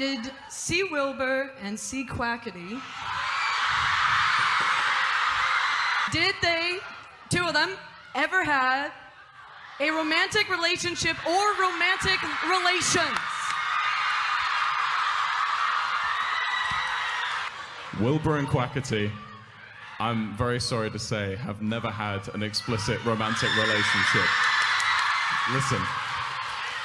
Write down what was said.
Did C. Wilbur and C. Quackity, did they, two of them, ever have a romantic relationship or romantic relations? Wilbur and Quackity, I'm very sorry to say, have never had an explicit romantic relationship. Listen,